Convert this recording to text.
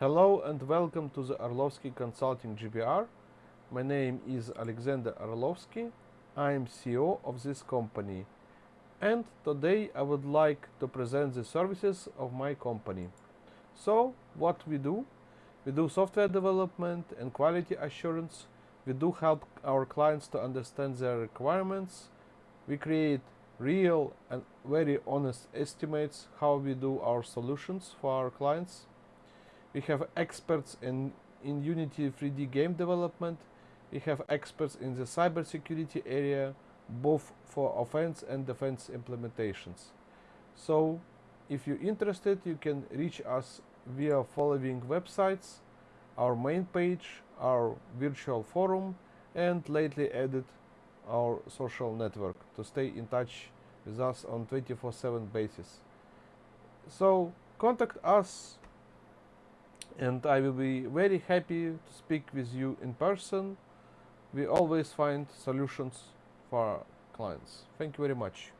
Hello and welcome to the Arlovsky Consulting GBR. My name is Alexander Arlovsky. I am CEO of this company. And today I would like to present the services of my company. So, what we do? We do software development and quality assurance. We do help our clients to understand their requirements. We create real and very honest estimates how we do our solutions for our clients. We have experts in, in Unity 3D game development. We have experts in the cybersecurity area, both for offense and defense implementations. So, if you're interested, you can reach us via following websites, our main page, our virtual forum, and lately added our social network to stay in touch with us on 24-7 basis. So contact us and I will be very happy to speak with you in person. We always find solutions for our clients. Thank you very much.